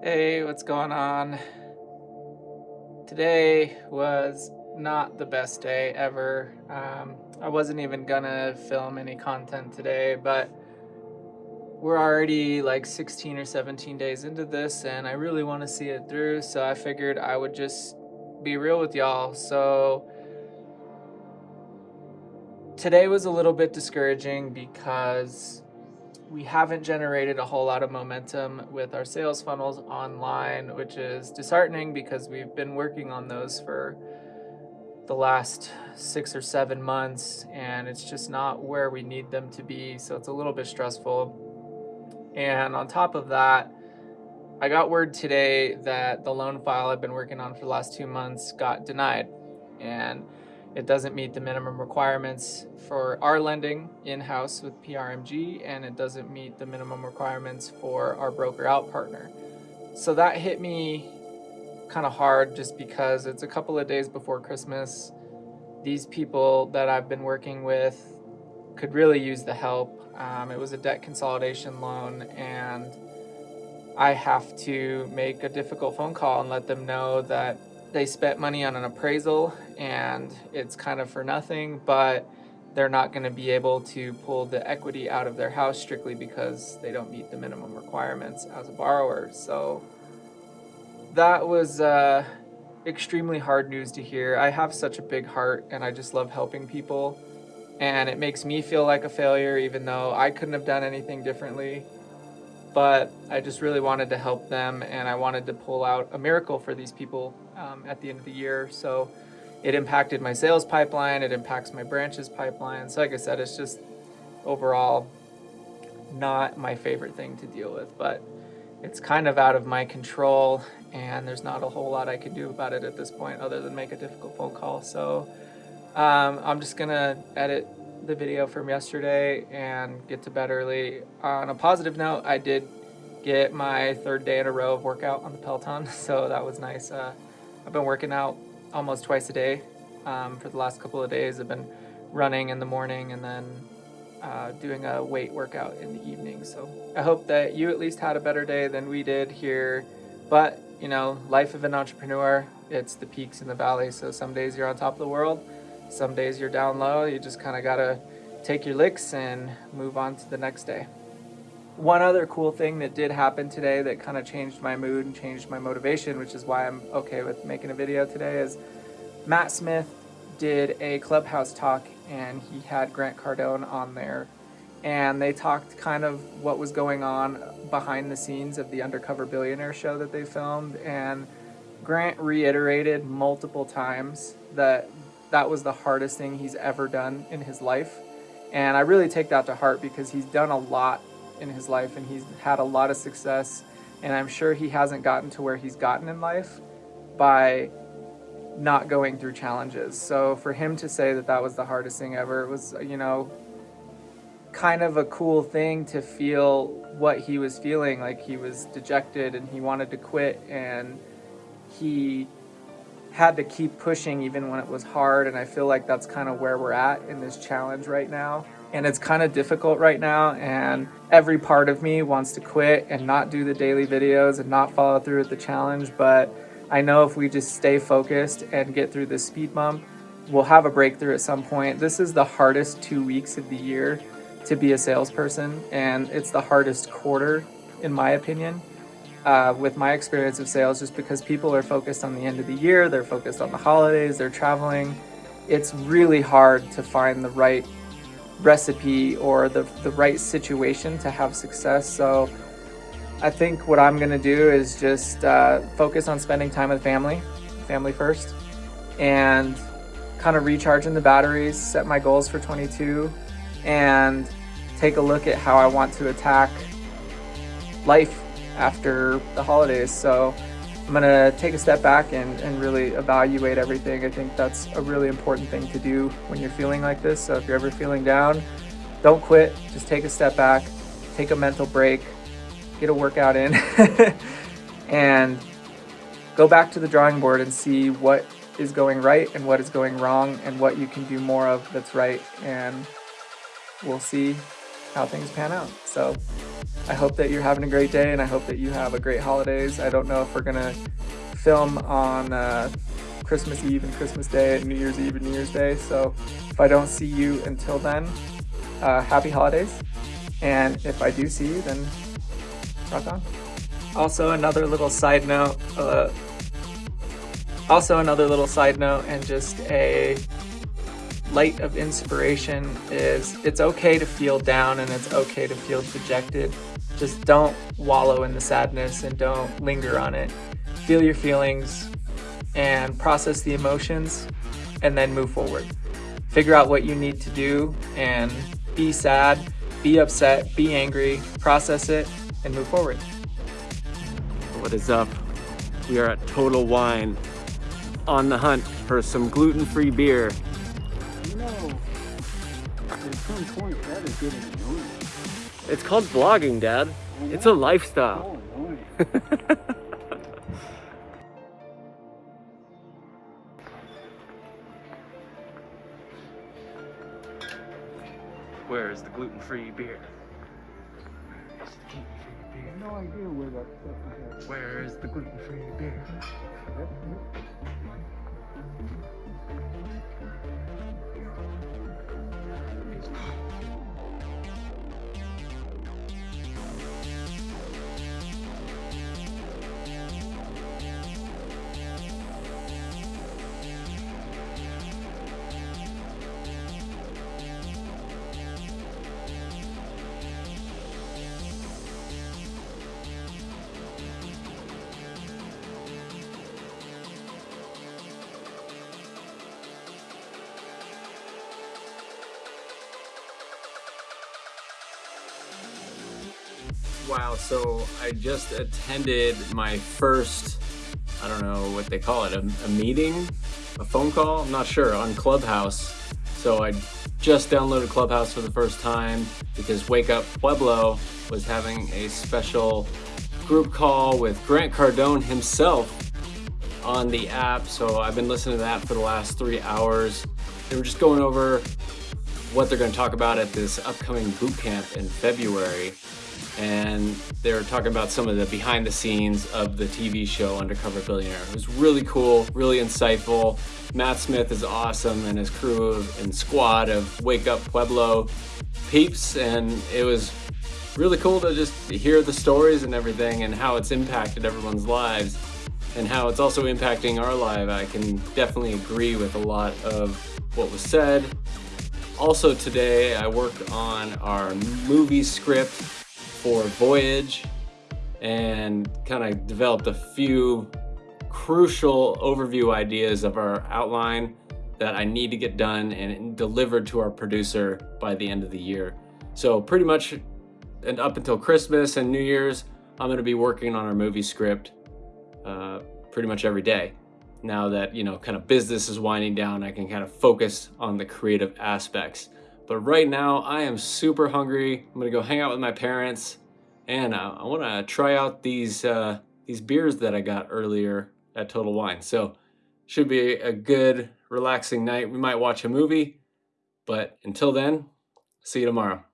Hey, what's going on? Today was not the best day ever. Um, I wasn't even gonna film any content today, but we're already like 16 or 17 days into this and I really want to see it through, so I figured I would just be real with y'all. So today was a little bit discouraging because we haven't generated a whole lot of momentum with our sales funnels online, which is disheartening because we've been working on those for the last six or seven months and it's just not where we need them to be. So it's a little bit stressful. And on top of that, I got word today that the loan file I've been working on for the last two months got denied. And it doesn't meet the minimum requirements for our lending in-house with PRMG, and it doesn't meet the minimum requirements for our broker out partner. So that hit me kind of hard just because it's a couple of days before Christmas. These people that I've been working with could really use the help. Um, it was a debt consolidation loan and I have to make a difficult phone call and let them know that they spent money on an appraisal and it's kind of for nothing, but they're not going to be able to pull the equity out of their house strictly because they don't meet the minimum requirements as a borrower. So that was uh, extremely hard news to hear. I have such a big heart and I just love helping people. And it makes me feel like a failure even though I couldn't have done anything differently but I just really wanted to help them and I wanted to pull out a miracle for these people um, at the end of the year. So it impacted my sales pipeline, it impacts my branches pipeline. So like I said, it's just overall not my favorite thing to deal with, but it's kind of out of my control and there's not a whole lot I can do about it at this point other than make a difficult phone call. So um, I'm just gonna edit the video from yesterday and get to bed early. On a positive note, I did get my third day in a row of workout on the Peloton, so that was nice. Uh, I've been working out almost twice a day um, for the last couple of days. I've been running in the morning and then uh, doing a weight workout in the evening. So I hope that you at least had a better day than we did here. But, you know, life of an entrepreneur, it's the peaks and the valleys. So some days you're on top of the world some days you're down low, you just kind of got to take your licks and move on to the next day. One other cool thing that did happen today that kind of changed my mood and changed my motivation, which is why I'm okay with making a video today, is Matt Smith did a clubhouse talk and he had Grant Cardone on there and they talked kind of what was going on behind the scenes of the Undercover Billionaire show that they filmed and Grant reiterated multiple times that that was the hardest thing he's ever done in his life. And I really take that to heart because he's done a lot in his life and he's had a lot of success. And I'm sure he hasn't gotten to where he's gotten in life by not going through challenges. So for him to say that that was the hardest thing ever, it was, you know, kind of a cool thing to feel what he was feeling. Like he was dejected and he wanted to quit and he had to keep pushing even when it was hard and I feel like that's kind of where we're at in this challenge right now. And it's kind of difficult right now and every part of me wants to quit and not do the daily videos and not follow through with the challenge, but I know if we just stay focused and get through this speed bump, we'll have a breakthrough at some point. This is the hardest two weeks of the year to be a salesperson and it's the hardest quarter in my opinion uh, with my experience of sales just because people are focused on the end of the year, they're focused on the holidays, they're traveling. It's really hard to find the right recipe or the, the right situation to have success. So I think what I'm gonna do is just uh, focus on spending time with family, family first, and kind of recharging the batteries, set my goals for 22, and take a look at how I want to attack life after the holidays. So I'm gonna take a step back and, and really evaluate everything. I think that's a really important thing to do when you're feeling like this. So if you're ever feeling down, don't quit, just take a step back, take a mental break, get a workout in, and go back to the drawing board and see what is going right and what is going wrong and what you can do more of that's right. And we'll see how things pan out. So I hope that you're having a great day and I hope that you have a great holidays. I don't know if we're gonna film on uh, Christmas Eve and Christmas Day and New Year's Eve and New Year's Day. So if I don't see you until then, uh, happy holidays. And if I do see you, then rock on. Also, another little side note, uh, also another little side note and just a light of inspiration is it's okay to feel down and it's okay to feel dejected. Just don't wallow in the sadness and don't linger on it. Feel your feelings and process the emotions and then move forward. Figure out what you need to do and be sad, be upset, be angry, process it, and move forward. What is up? We are at Total Wine on the hunt for some gluten-free beer. You know, at some point that is getting annoying. It's called vlogging, Dad. It's a lifestyle. Where is the gluten-free beer? no idea where that stuff is. Where is the gluten-free beer? Wow, so I just attended my first, I don't know what they call it, a, a meeting, a phone call, I'm not sure, on Clubhouse. So I just downloaded Clubhouse for the first time because Wake Up Pueblo was having a special group call with Grant Cardone himself on the app. So I've been listening to that for the last three hours. They were just going over what they're going to talk about at this upcoming boot camp in February and they're talking about some of the behind the scenes of the TV show Undercover Billionaire. It was really cool, really insightful. Matt Smith is awesome and his crew and squad of Wake Up Pueblo peeps and it was really cool to just hear the stories and everything and how it's impacted everyone's lives and how it's also impacting our life. I can definitely agree with a lot of what was said. Also today I worked on our movie script for Voyage and kind of developed a few crucial overview ideas of our outline that I need to get done and delivered to our producer by the end of the year. So pretty much and up until Christmas and New Year's, I'm gonna be working on our movie script uh, pretty much every day. Now that, you know, kind of business is winding down, I can kind of focus on the creative aspects. But right now, I am super hungry. I'm gonna go hang out with my parents, and uh, I want to try out these uh, these beers that I got earlier at Total Wine. So should be a good, relaxing night. We might watch a movie, but until then, see you tomorrow.